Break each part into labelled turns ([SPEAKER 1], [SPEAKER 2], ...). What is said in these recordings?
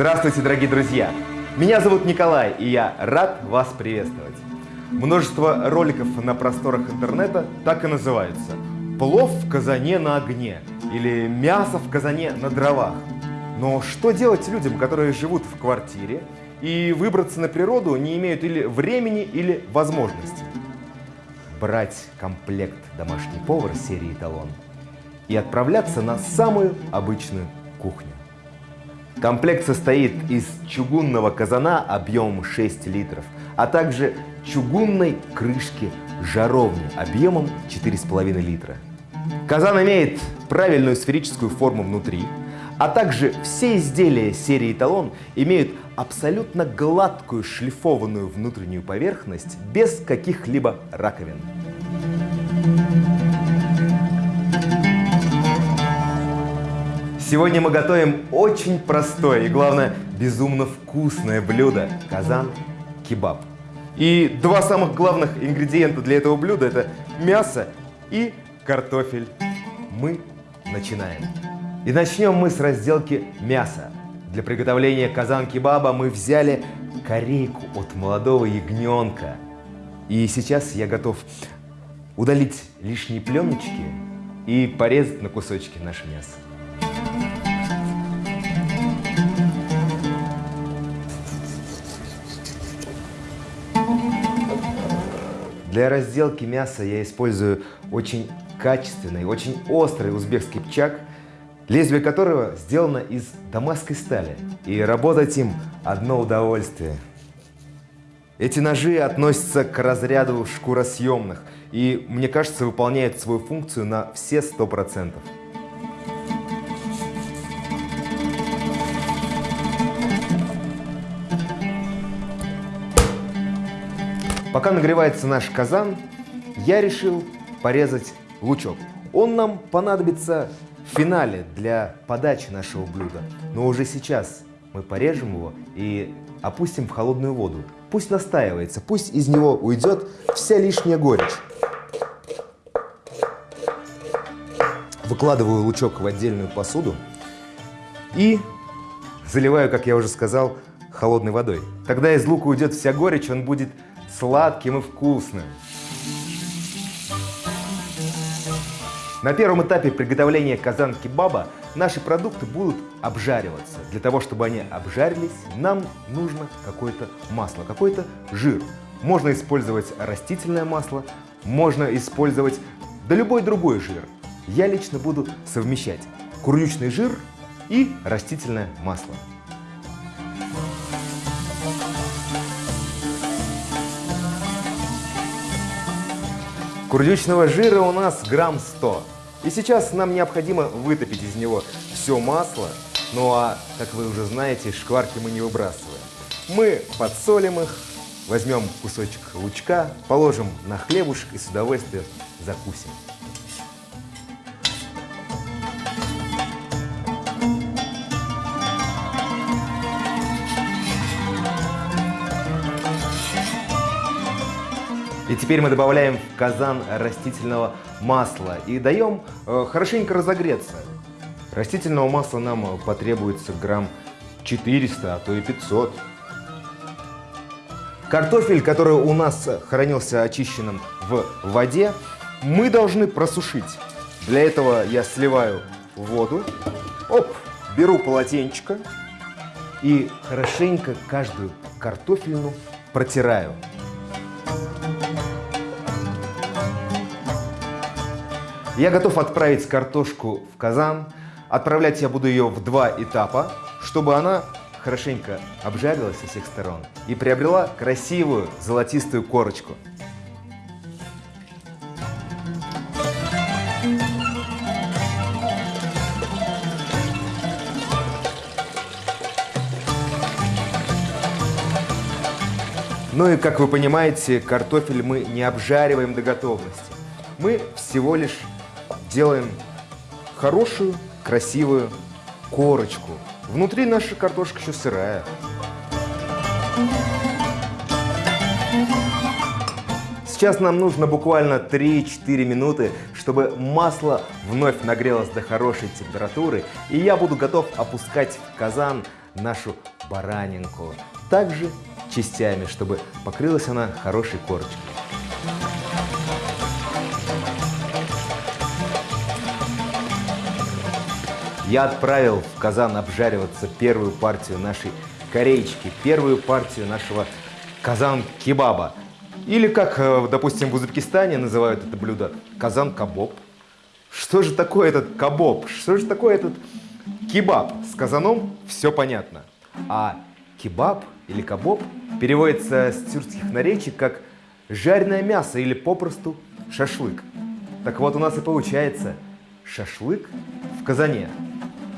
[SPEAKER 1] Здравствуйте, дорогие друзья! Меня зовут Николай, и я рад вас приветствовать. Множество роликов на просторах интернета так и называются. Плов в казане на огне или мясо в казане на дровах. Но что делать людям, которые живут в квартире и выбраться на природу не имеют или времени, или возможности? Брать комплект «Домашний повар» серии «Эталон» и отправляться на самую обычную кухню. Комплект состоит из чугунного казана объемом 6 литров, а также чугунной крышки жаровни объемом 4,5 литра. Казан имеет правильную сферическую форму внутри, а также все изделия серии «Эталон» имеют абсолютно гладкую шлифованную внутреннюю поверхность без каких-либо раковин. Сегодня мы готовим очень простое и, главное, безумно вкусное блюдо – казан-кебаб. И два самых главных ингредиента для этого блюда – это мясо и картофель. Мы начинаем. И начнем мы с разделки мяса. Для приготовления казан-кебаба мы взяли корейку от молодого ягненка. И сейчас я готов удалить лишние пленочки и порезать на кусочки наше мясо. Для разделки мяса я использую очень качественный, очень острый узбекский пчак, лезвие которого сделано из дамасской стали. И работать им одно удовольствие. Эти ножи относятся к разряду шкуросъемных и, мне кажется, выполняют свою функцию на все сто процентов. Пока нагревается наш казан, я решил порезать лучок. Он нам понадобится в финале для подачи нашего блюда. Но уже сейчас мы порежем его и опустим в холодную воду. Пусть настаивается, пусть из него уйдет вся лишняя горечь. Выкладываю лучок в отдельную посуду и заливаю, как я уже сказал, холодной водой. Тогда из лука уйдет вся горечь, он будет сладким и вкусным. На первом этапе приготовления казан-кебаба наши продукты будут обжариваться. Для того, чтобы они обжарились, нам нужно какое-то масло, какой-то жир. Можно использовать растительное масло, можно использовать да любой другой жир. Я лично буду совмещать курючный жир и растительное масло. Курдючного жира у нас грамм 100. И сейчас нам необходимо вытопить из него все масло. Ну а, как вы уже знаете, шкварки мы не выбрасываем. Мы подсолим их, возьмем кусочек лучка, положим на хлебушек и с удовольствием закусим. И теперь мы добавляем в казан растительного масла и даем э, хорошенько разогреться. Растительного масла нам потребуется грамм 400, а то и 500. Картофель, который у нас хранился очищенным в воде, мы должны просушить. Для этого я сливаю воду, оп, беру полотенчика и хорошенько каждую картофельну протираю. Я готов отправить картошку в казан. Отправлять я буду ее в два этапа, чтобы она хорошенько обжарилась со всех сторон и приобрела красивую золотистую корочку. Ну и, как вы понимаете, картофель мы не обжариваем до готовности. Мы всего лишь делаем хорошую, красивую корочку. Внутри наша картошка еще сырая. Сейчас нам нужно буквально 3-4 минуты, чтобы масло вновь нагрелось до хорошей температуры, и я буду готов опускать в казан нашу баранинку, также частями, чтобы покрылась она хорошей корочкой. Я отправил в казан обжариваться первую партию нашей корейчики, первую партию нашего казан-кебаба. Или, как, э, допустим, в Узбекистане называют это блюдо, казан-кабоб. Что же такое этот кабоб? Что же такое этот кебаб? С казаном все понятно. А кебаб или кабоб переводится с тюркских наречий как жареное мясо или попросту шашлык. Так вот у нас и получается шашлык в казане.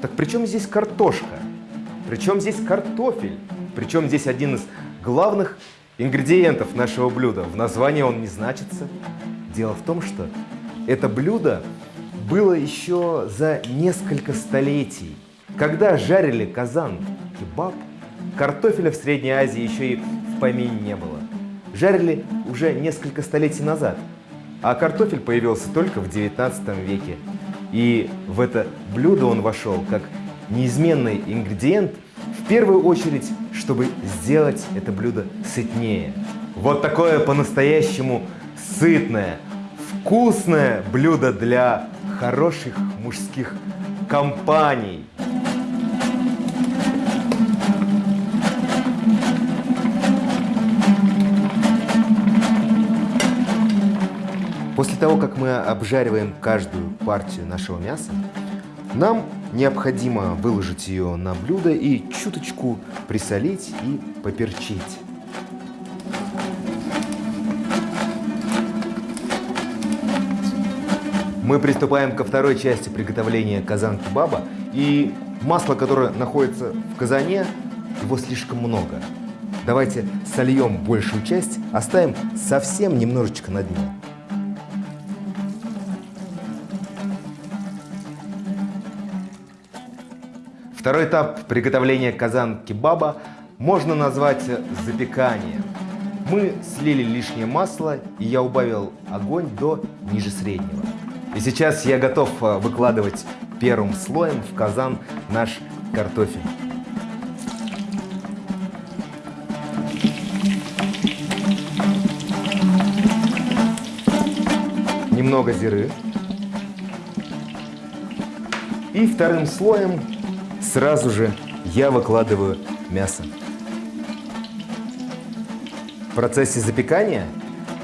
[SPEAKER 1] Так при чем здесь картошка? Причем здесь картофель? Причем здесь один из главных ингредиентов нашего блюда. В названии он не значится. Дело в том, что это блюдо было еще за несколько столетий. Когда жарили казан кебаб, картофеля в Средней Азии еще и в помине не было. Жарили уже несколько столетий назад, а картофель появился только в 19 веке. И в это блюдо он вошел как неизменный ингредиент, в первую очередь, чтобы сделать это блюдо сытнее. Вот такое по-настоящему сытное, вкусное блюдо для хороших мужских компаний. После того, как мы обжариваем каждую партию нашего мяса, нам необходимо выложить ее на блюдо и чуточку присолить и поперчить. Мы приступаем ко второй части приготовления казан-кебаба. И масла, которое находится в казане, его слишком много. Давайте сольем большую часть, оставим совсем немножечко на дне. Второй этап приготовления казан-кебаба можно назвать запеканием. Мы слили лишнее масло, и я убавил огонь до ниже среднего. И сейчас я готов э, выкладывать первым слоем в казан наш картофель. Немного зиры. И вторым слоем Сразу же я выкладываю мясо. В процессе запекания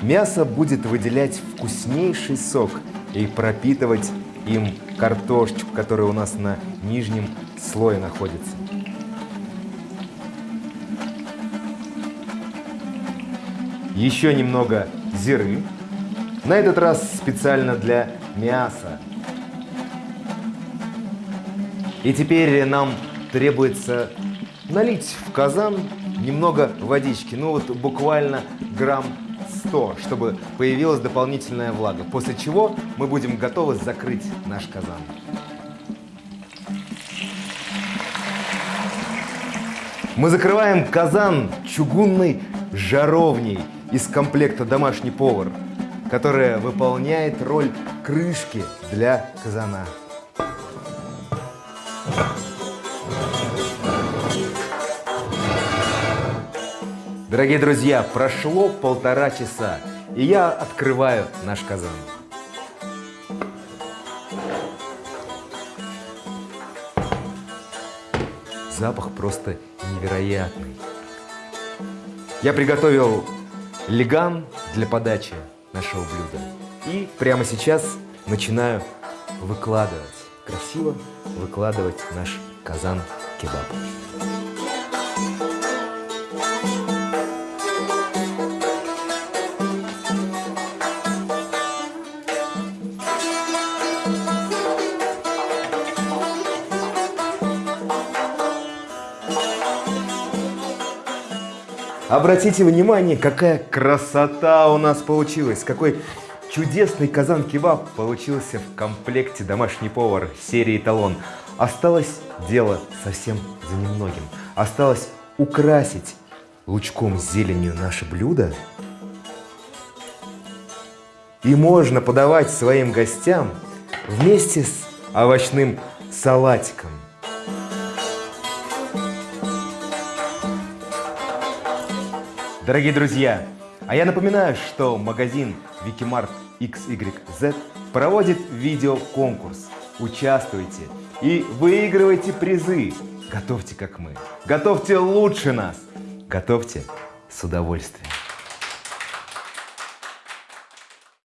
[SPEAKER 1] мясо будет выделять вкуснейший сок и пропитывать им картошечку, которая у нас на нижнем слое находится. Еще немного зиры. На этот раз специально для мяса. И теперь нам требуется налить в казан немного водички, ну вот буквально грамм 100, чтобы появилась дополнительная влага. После чего мы будем готовы закрыть наш казан. Мы закрываем казан чугунной жаровней из комплекта «Домашний повар», которая выполняет роль крышки для казана. Дорогие друзья, прошло полтора часа, и я открываю наш казан. Запах просто невероятный. Я приготовил леган для подачи нашего блюда. И прямо сейчас начинаю выкладывать, красиво выкладывать наш казан кебаб. Обратите внимание, какая красота у нас получилась, какой чудесный казан-кебаб получился в комплекте «Домашний повар» серии «Талон». Осталось дело совсем за немногим. Осталось украсить лучком зеленью наше блюдо. И можно подавать своим гостям вместе с овощным салатиком. Дорогие друзья, а я напоминаю, что магазин Wikimart XYZ проводит видеоконкурс. Участвуйте и выигрывайте призы. Готовьте как мы. Готовьте лучше нас. Готовьте с удовольствием.